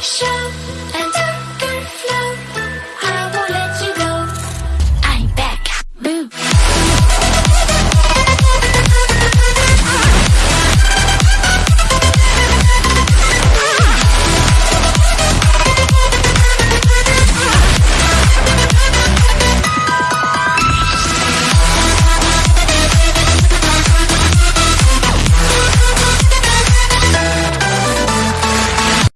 show and tell.